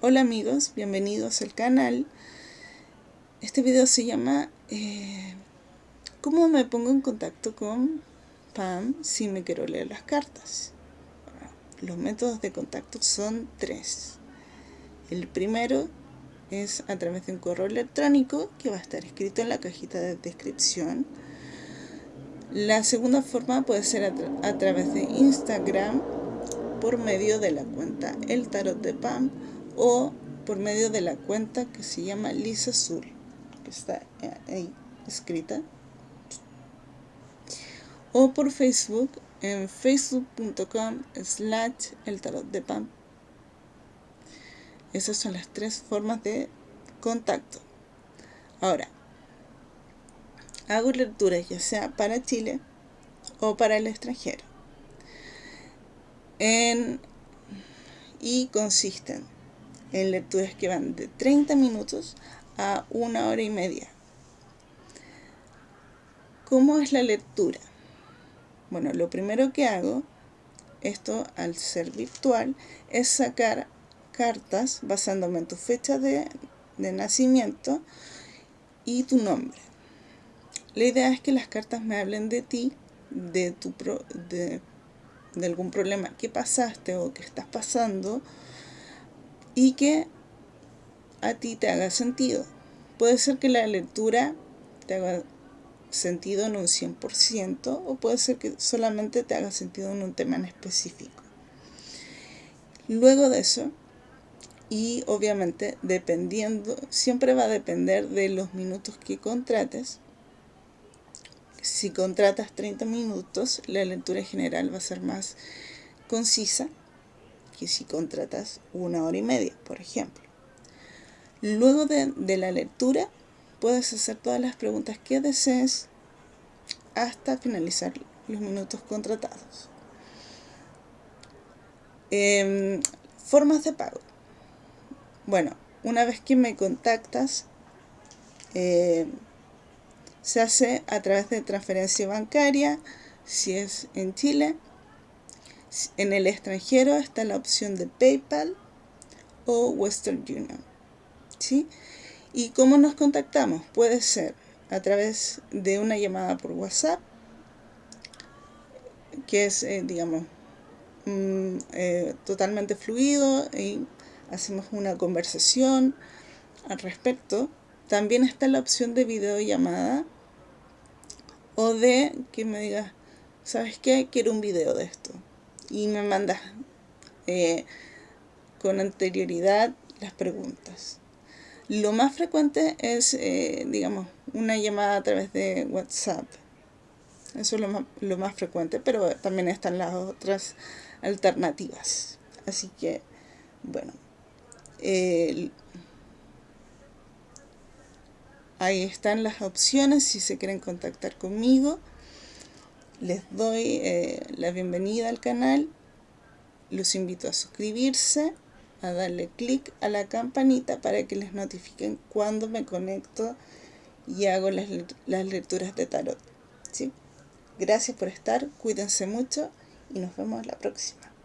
Hola amigos, bienvenidos al canal. Este video se llama eh, ¿Cómo me pongo en contacto con Pam si me quiero leer las cartas? los métodos de contacto son tres. El primero es a través de un correo electrónico que va a estar escrito en la cajita de descripción. La segunda forma puede ser a, a través de Instagram por medio de la cuenta El Tarot de Pam o por medio de la cuenta que se llama Lisa Azul, que está ahí escrita, o por Facebook en facebook.com slash el tarot de Pam. Esas son las tres formas de contacto. Ahora, hago lecturas ya sea para Chile o para el extranjero. En, y consisten en lecturas que van de 30 minutos a una hora y media. ¿Cómo es la lectura? Bueno, lo primero que hago, esto al ser virtual, es sacar cartas basándome en tu fecha de, nacimiento y tu nombre. La idea es que las cartas me hablen de ti, de, tu de, de algún problema que pasaste o que estás pasando, y que a ti te haga sentido. Puede ser que la lectura te haga sentido en un 100% o puede ser que solamente te haga sentido en un tema en específico. Luego de eso, y obviamente dependiendo, siempre va a depender de los minutos que contrates. Si contratas 30 minutos, la lectura general va a ser más concisa que si contratas una hora y media, por ejemplo. Luego de, la lectura, puedes hacer todas las preguntas que desees hasta finalizar los minutos contratados. Em, formas de pago. Bueno, una vez que me contactas, eh, se hace a través de transferencia bancaria, si es en Chile, en el extranjero está la opción de PayPal o Western Union. ¿sí? ¿Y cómo nos contactamos? Puede ser a través de una llamada por WhatsApp, que es, eh, digamos, mm, eh, totalmente fluido y hacemos una conversación al respecto. También está la opción de videollamada o de que me digas, ¿sabes qué? Quiero un video de esto y me mandas eh, con anterioridad las preguntas. Lo más frecuente es, eh, digamos, una llamada a través de WhatsApp. Eso es lo más, lo más frecuente, pero también están las otras alternativas. Así que, bueno, ahí están las opciones si se quieren contactar conmigo les doy eh, la bienvenida al canal, los invito a suscribirse, a darle clic a la campanita para que les notifiquen cuando me conecto y hago las, las lecturas de tarot. ¿sí? Gracias por estar, cuídense mucho y nos vemos la próxima.